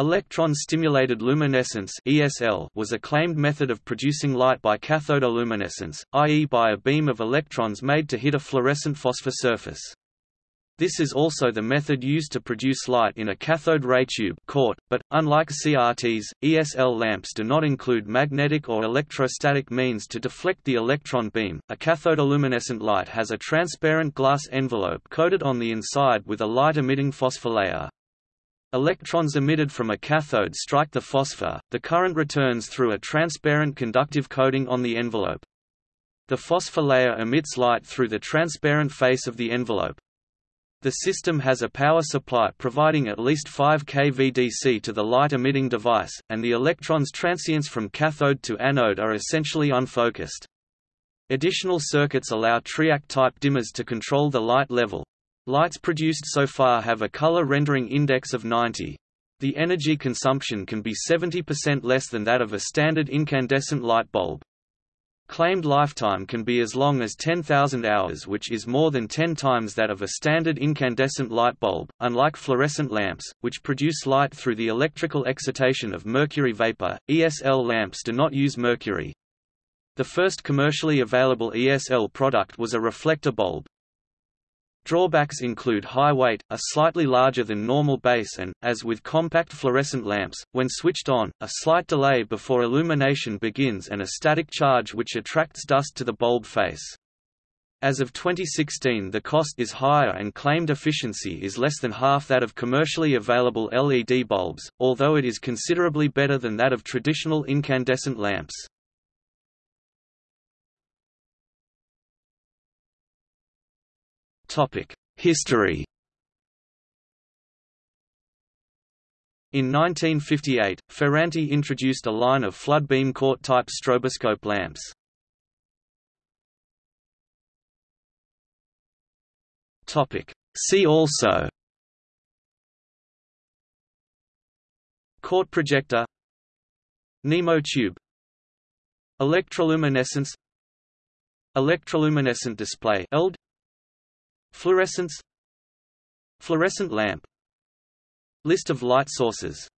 Electron-stimulated luminescence (ESL) was a claimed method of producing light by cathodoluminescence, i.e. by a beam of electrons made to hit a fluorescent phosphor surface. This is also the method used to produce light in a cathode ray tube CRT, but, unlike CRTs, ESL lamps do not include magnetic or electrostatic means to deflect the electron beam. A cathodoluminescent light has a transparent glass envelope coated on the inside with a light-emitting phosphor layer. Electrons emitted from a cathode strike the phosphor, the current returns through a transparent conductive coating on the envelope. The phosphor layer emits light through the transparent face of the envelope. The system has a power supply providing at least 5 kV DC to the light-emitting device, and the electrons' transients from cathode to anode are essentially unfocused. Additional circuits allow TRIAC-type dimmers to control the light level. Lights produced so far have a color rendering index of 90. The energy consumption can be 70% less than that of a standard incandescent light bulb. Claimed lifetime can be as long as 10,000 hours which is more than 10 times that of a standard incandescent light bulb. Unlike fluorescent lamps, which produce light through the electrical excitation of mercury vapor, ESL lamps do not use mercury. The first commercially available ESL product was a reflector bulb. Drawbacks include high weight, a slightly larger than normal base and, as with compact fluorescent lamps, when switched on, a slight delay before illumination begins and a static charge which attracts dust to the bulb face. As of 2016 the cost is higher and claimed efficiency is less than half that of commercially available LED bulbs, although it is considerably better than that of traditional incandescent lamps. History. In 1958, Ferranti introduced a line of flood beam CRT-type stroboscope lamps. See also. Court projector. Nimo tube. Electroluminescence. Electroluminescent display ELD Fluorescence. Fluorescent lamp. List of light sources